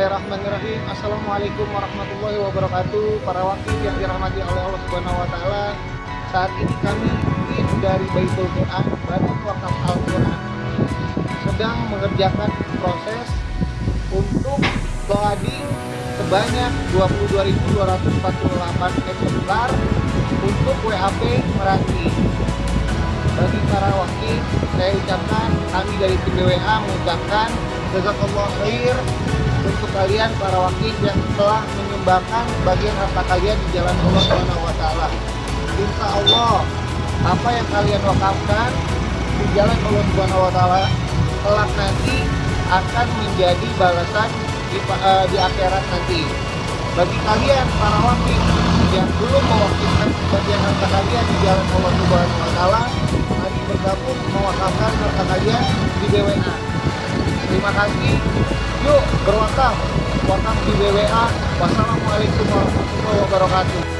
Bismillahirrahmanirrahim Assalamualaikum warahmatullahi wabarakatuh Para wakil yang dirahmati oleh Allah Subhanahu wa taala. Saat ini kami tim dari Baitul Quran Badan Wakaf Al-Quran sedang mengerjakan proses untuk loading sebanyak 22.248 eksemplar untuk WAP Meranti. Bagi para wakil, saya ucapkan kami dari tim BWA mengucapkan jazakallah khair untuk kalian para wakil yang telah menyumbangkan bagian harta kalian di jalan Allah Subhanahu wa taala. Insya Allah apa yang kalian wakafkan di jalan Allah Subhanahu wa taala kelak nanti akan menjadi balasan di, uh, di akhirat nanti. Bagi kalian para wakil yang belum mewakilkan bagian harta kalian di jalan Allah Subhanahu wa taala, mari bergabung mewakafkan harta kalian di BWA. Terima kasih. Yuk berwakaf. Wakaf di BWA. Wassalamualaikum warahmatullahi wabarakatuh.